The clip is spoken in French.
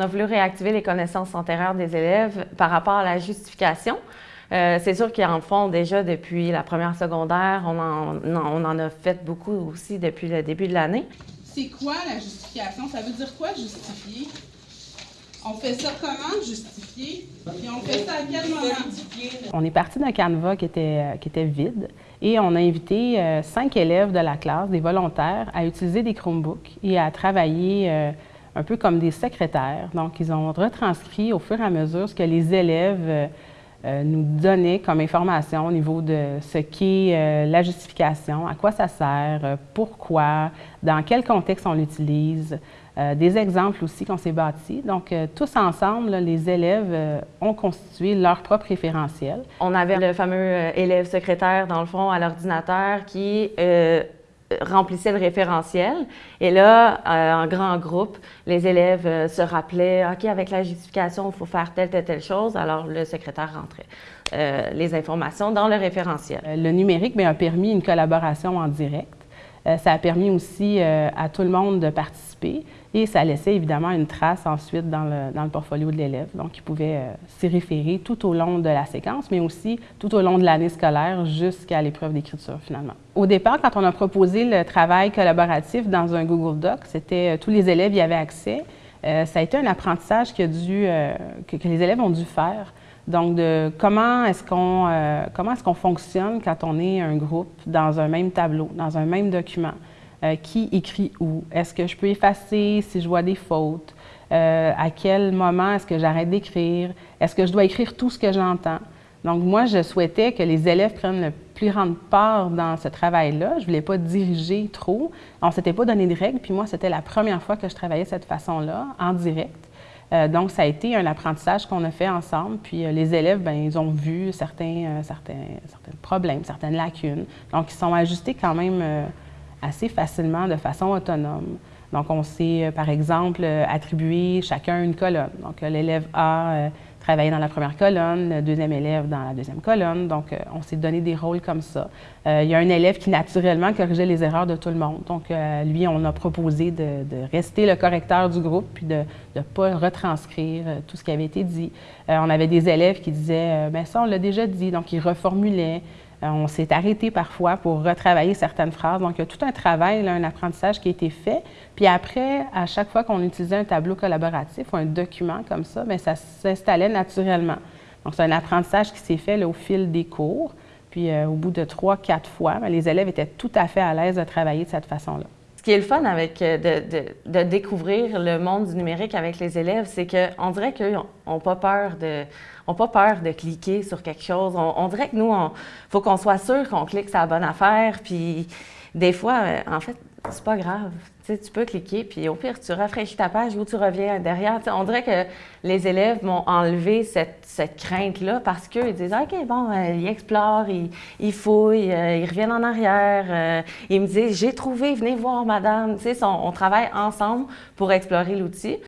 On a voulu réactiver les connaissances antérieures des élèves par rapport à la justification. Euh, c'est sûr qu'ils en font déjà depuis la première secondaire. On en, on en a fait beaucoup aussi depuis le début de l'année. C'est quoi la justification? Ça veut dire quoi justifier? On fait ça comment, justifier? Puis on fait ça à quel moment? On est parti d'un canevas qui était, qui était vide et on a invité euh, cinq élèves de la classe, des volontaires, à utiliser des Chromebooks et à travailler euh, un peu comme des secrétaires. Donc, ils ont retranscrit au fur et à mesure ce que les élèves euh, nous donner comme information au niveau de ce qu'est euh, la justification, à quoi ça sert, euh, pourquoi, dans quel contexte on l'utilise, des exemples aussi qu'on s'est bâtis. Donc, tous ensemble, les élèves ont constitué leur propre référentiel. On avait le fameux élève secrétaire, dans le fond, à l'ordinateur qui remplissait le référentiel. Et là, euh, en grand groupe, les élèves euh, se rappelaient, OK, avec la justification, il faut faire telle, telle, telle chose. Alors, le secrétaire rentrait euh, les informations dans le référentiel. Le numérique bien, a permis une collaboration en direct. Ça a permis aussi à tout le monde de participer. Et ça laissait évidemment une trace ensuite dans le, dans le portfolio de l'élève. Donc, il pouvait euh, s'y référer tout au long de la séquence, mais aussi tout au long de l'année scolaire jusqu'à l'épreuve d'écriture finalement. Au départ, quand on a proposé le travail collaboratif dans un Google Doc, c'était euh, tous les élèves y avaient accès. Euh, ça a été un apprentissage que, les élèves ont dû faire. Donc, de comment est-ce qu'on comment est-ce qu'on fonctionne quand on est un groupe dans un même tableau, dans un même document? Euh, qui écrit où? Est-ce que je peux effacer si je vois des fautes? Euh, à quel moment est-ce que j'arrête d'écrire? Est-ce que je dois écrire tout ce que j'entends? Donc, moi, je souhaitais que les élèves prennent le plus grande part dans ce travail-là. Je ne voulais pas diriger trop. On ne s'était pas donné de règles, puis moi, c'était la première fois que je travaillais de cette façon-là, en direct. Euh, donc, ça a été un apprentissage qu'on a fait ensemble. Puis les élèves, bien, ils ont vu certains, certains, certains problèmes, certaines lacunes. Donc, ils sont ajustés quand même assez facilement de façon autonome. Donc, on s'est, euh, par exemple, euh, attribué chacun une colonne. Donc, l'élève A euh, travaillait dans la première colonne, le deuxième élève dans la deuxième colonne. Donc, on s'est donné des rôles comme ça. il y a un élève qui, naturellement, corrigeait les erreurs de tout le monde. Donc, lui, on a proposé de, rester le correcteur du groupe puis de ne pas retranscrire tout ce qui avait été dit. on avait des élèves qui disaient, bien ça, on l'a déjà dit. Donc, ils reformulaient. Euh, on s'est arrêté parfois pour retravailler certaines phrases. Donc, il y a tout un travail, un apprentissage qui a été fait. Puis après, à chaque fois qu'on utilisait un tableau collaboratif ou un document comme ça, bien, ça s'installait naturellement. Donc, c'est un apprentissage qui s'est fait au fil des cours. Puis euh, au bout de trois, quatre fois, bien, les élèves étaient tout à fait à l'aise de travailler de cette façon-là. Qui le fun avec euh, de, découvrir le monde du numérique avec les élèves, c'est qu'on dirait qu'ils n'ont pas peur de de cliquer sur quelque chose. On, dirait que nous, il faut qu'on soit sûr qu'on clique sur la bonne affaire. Puis des fois, euh, en fait, c'est pas grave. Tu, peux cliquer, puis au pire, tu rafraîchis ta page ou tu reviens derrière. on dirait que les élèves m'ont enlevé cette, crainte-là parce qu'ils disent OK, bon, euh, ils explorent, ils, fouillent, euh, ils reviennent en arrière. ils me disent J'ai trouvé, venez voir, madame. Sais, on travaille ensemble pour explorer l'outil.